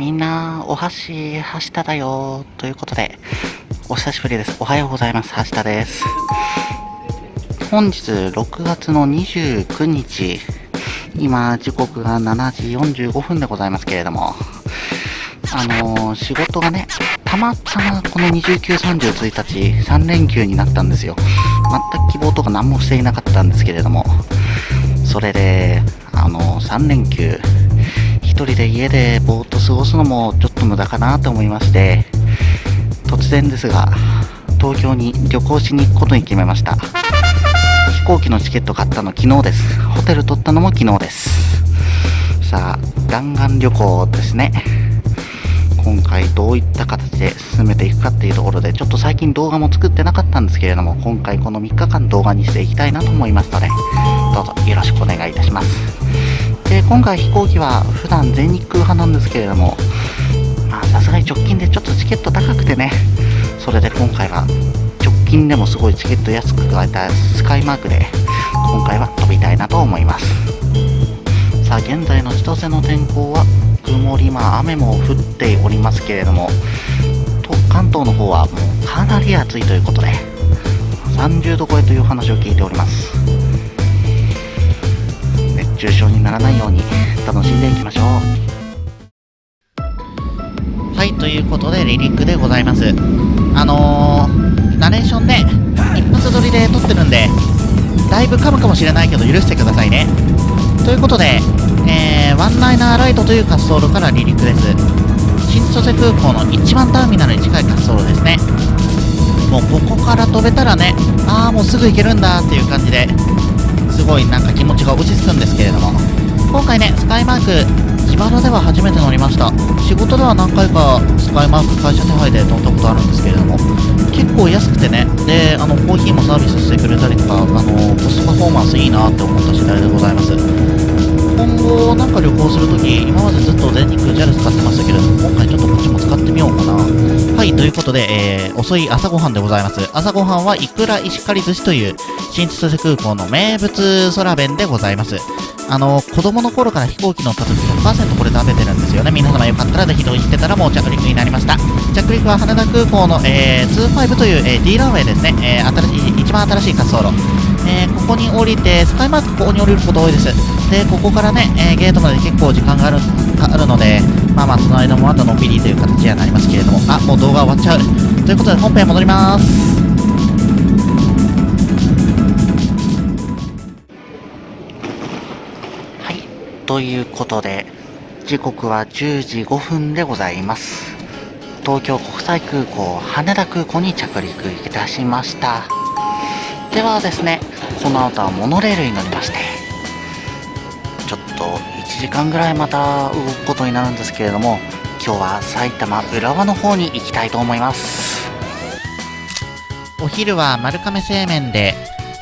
みんな、お箸、はしただよということで、お久しぶりです。おはようございます。はしたです。本日、6月の29日、今、時刻が7時45分でございますけれども、あのー、仕事がね、たまたまこの29、30、1日、3連休になったんですよ。全く希望とか何もしていなかったんですけれども、それで、あのー、3連休、人で家でぼーっと過ごすのもちょっと無駄かなと思いまして突然ですが東京に旅行しに行くことに決めました。飛行機のチケット買ったの昨日です。ホテル取ったのも昨日です。さあ弾丸旅行ですね。今回どういった形で進めていくかっていうところでちょっと最近動画も作ってなかったんですけれども今回この3日間動画にしていきたいなと思いますのでどうぞよろしくお願いいたします。で今回飛行機は普段全日空派なんですけれどもさすがに直近でちょっとチケット高くてねそれで今回は直近でもすごいチケット安く加えたスカイマークで今回は飛びたいなと思います。さあ現在の千歳の天候は曇りまあ雨も降っておりますけれども関東の方はもうかなり暑いということで30度超えという話を聞いております。中傷にならないように楽しんでいきましょうはいということでリリックでございますあのー、ナレーションね一発撮りで撮ってるんでだいぶ噛むかもしれないけど許してくださいねということで、えー、ワンナイナーライトという滑走路から離陸です新千歳空港の一番ターミナルに近い滑走路ですねもうここから飛べたらねああもうすぐ行けるんだっていう感じですごいなんか気持ちが落ち着くんですけれども。今回ねスカイマーク自腹では初めて乗りました。仕事では何回かスカイマーク会社手配で乗ったことあるんですけれども。結構安くてね。であのコーヒーもサービスしてくれたりとかあのコストパフォーマンスいいなって思った次第でございます。今後なんか旅行するとき今までずっと全日空 JAL 使ってましたけれども今回ちょっとこっちも使ってみようかな。いということで、えー、遅い朝ごはんでございます朝ごはんはいくら石狩寿司という新千歳空港の名物空弁でございます。あの、子供の頃から飛行機乗った時100%これ食べてるんですよね。皆様よかったらぜひ同意してたらもう着陸になりました。着陸は羽田空港の、えー、25という、えー、D ランウェイですね。えー、新しい、一番新しい滑走路。えー、ここに降りて、スカイマークここに降りること多いです。で、ここからね、えー、ゲートまで結構時間があるあるので、まあまあその間もまたのんびりという形にはなりますけれども、あ、もう動画終わっちゃう。ということで本編戻ります。はいということで、時刻は10時5分でございます。東京国際空港、羽田空港に着陸いたしました。ではですね、この後はモノレールに乗りまして、ちょっと1時間ぐらいまた動くことになるんですけれども、今日は埼玉浦和の方に行きたいと思います。お昼は丸亀製麺で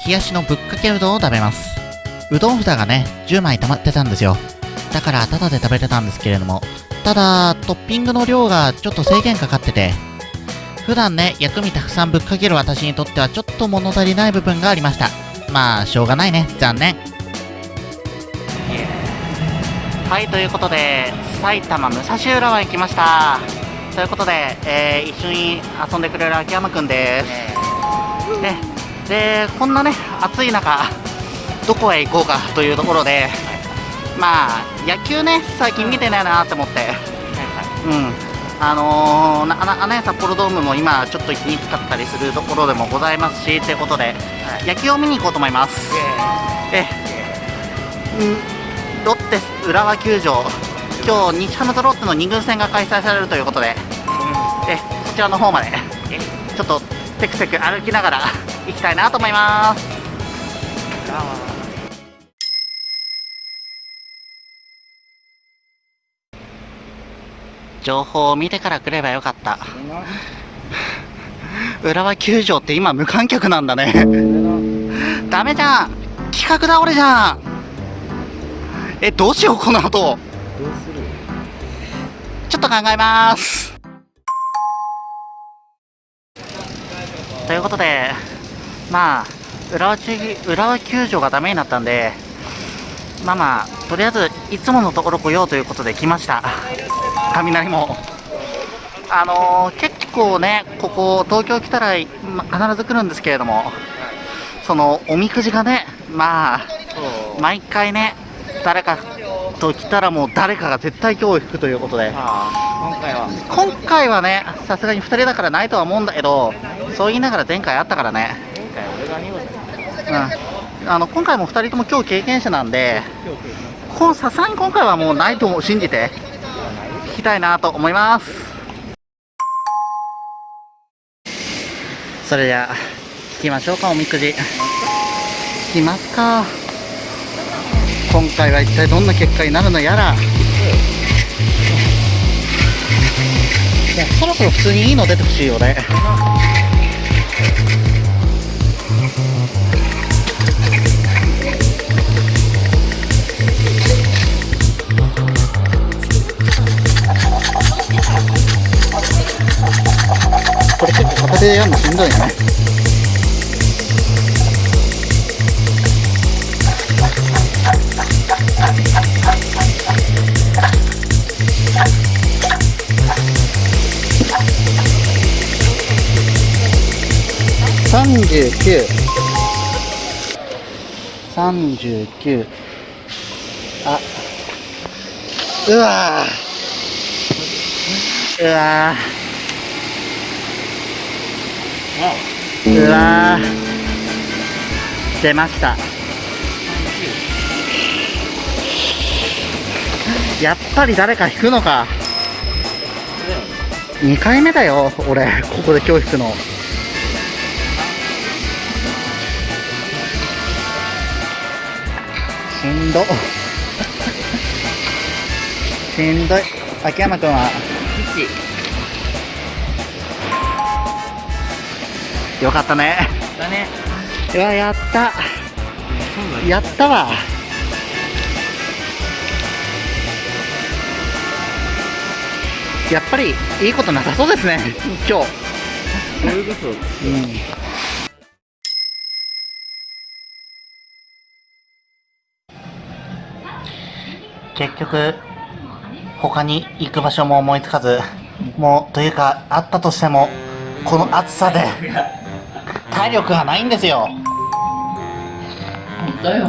冷やしのぶっかけうどんを食べます。うどん札がね、10枚溜まってたんですよ。だからタダで食べれたんですけれども、ただ、トッピングの量がちょっと制限かかってて、普段ね、薬味たくさんぶっかける私にとってはちょっと物足りない部分がありました。まあ、しょうがないね。残念。はい、ということで、埼玉武蔵浦和行きました。ということで、えー、一緒に遊んでくれる秋山くんです。ね、で、こんなね、暑い中、どこへ行こうかというところで、まあ野球ね最近見てないなと思って、うんあのー、アナ札幌ドームも今ちょっと行きにくかったりするところでもございますしということで、野球を見に行こうと思います。えうん。ロッテ浦和球場。今日日ハムとロッテの2軍戦が開催されるということで、えそちらの方までちょっとテクテク歩きながら行きたいなと思います情報を見てから来ればよかった。浦和球場って今無観客なんだね。ダメじゃん企画倒れじゃんえ、どうしようこの後。ちょっと考えます。ということで、まあ、浦和浦和球場がダメになったんで、まあまあとりあえずいつものところ来ようということで来ました雷も。あのー、結構ねここ東京来たら、ま、必ず来るんですけれどもそのおみくじがねまあ毎回ね誰かと来たらもう誰かが絶対今日引くということで。今回は。今回はねさすがに2人だからないとは思うんだけどそう言いながら前回あったからね。前回俺が2号うん。あの今回も2人とも今日経験者なんでさすがに今回はもうないと信じて。聞きたいなと思います。それでは聞きましょうかおみくじ。引きますか。今回は一体どんな結果になるのやら。いやそろそろ普通にいいの出てほしいよね。でやるのしんどいね三十九三十九あうわうわうわ出ました。やっぱり誰か引くのか。2回目だよ俺。ここで今日引くの。しんど。しんどい。秋山君は？よかったね。だね。うわやった。やったわ。やっぱりいいことなさそうですね今日。そういうこと、うん。結局他に行く場所も思いつかずもうというかあったとしてもこの暑さで体力がないんですよ。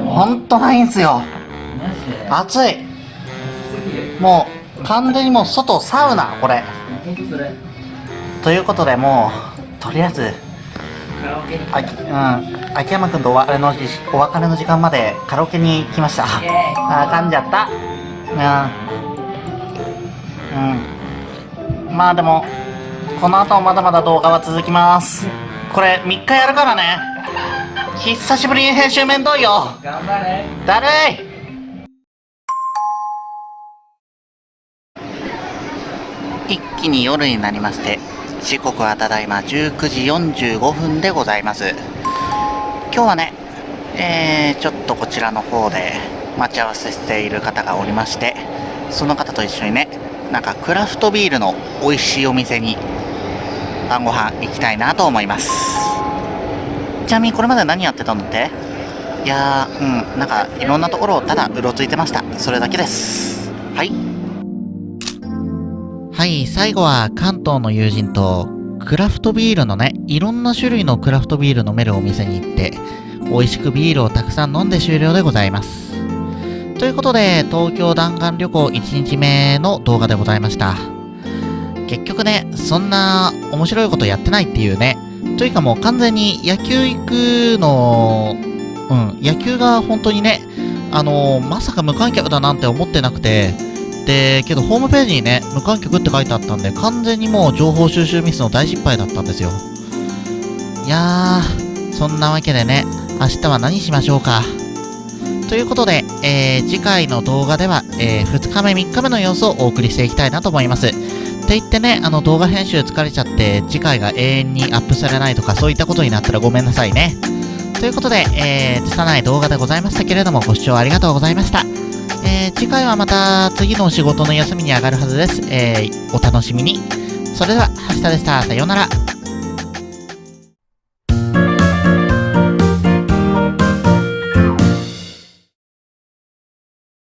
本当ないんですよ。暑い。もう完全にもう外サウナこれ。ということでもうとりあえずあ、うん、秋山君とお別れのお別れの時間までカラオケに来ました。あ噛んじゃった。うん、うん、まあでもこの後もまだまだ動画は続きますこれ3日やるからね。久しぶりに編集面倒いよ。頑張れ。だるい。一気に夜になりまして時刻はただいま19時45分でございます。今日はねえー、ちょっとこちらの方で待ち合わせしている方がおりましてその方と一緒にねなんかクラフトビールの美味しいお店に晩ご飯行きたいなと思います。ちなみにこれまで何やってたんだって？いやーうんなんかいろんなところをただうろついてました。それだけです。はい。はい最後は関東の友人とクラフトビールのねいろんな種類のクラフトビール飲めるお店に行って美味しくビールをたくさん飲んで終了でございます。ということで東京弾丸旅行1日目の動画でございました結局ね、そんな面白いことやってないっていうね。というかもう完全に野球行くの、うん、野球が本当にね、あのー、まさか無観客だなんて思ってなくて、で、けどホームページにね、無観客って書いてあったんで、完全にもう情報収集ミスの大失敗だったんですよ。いやー、そんなわけでね、明日は何しましょうか。ということで、えー、次回の動画では、えー、2日目、3日目の様子をお送りしていきたいなと思います。って言ってね、あの動画編集疲れちゃって次回が永遠にアップされないとかそういったことになったらごめんなさいね。ということで、えー、拙い動画でございましたけれどもご視聴ありがとうございました。えー、次回はまた次のお仕事の休みに上がるはずです。えー、お楽しみに。それでは、はしたでした。さようなら。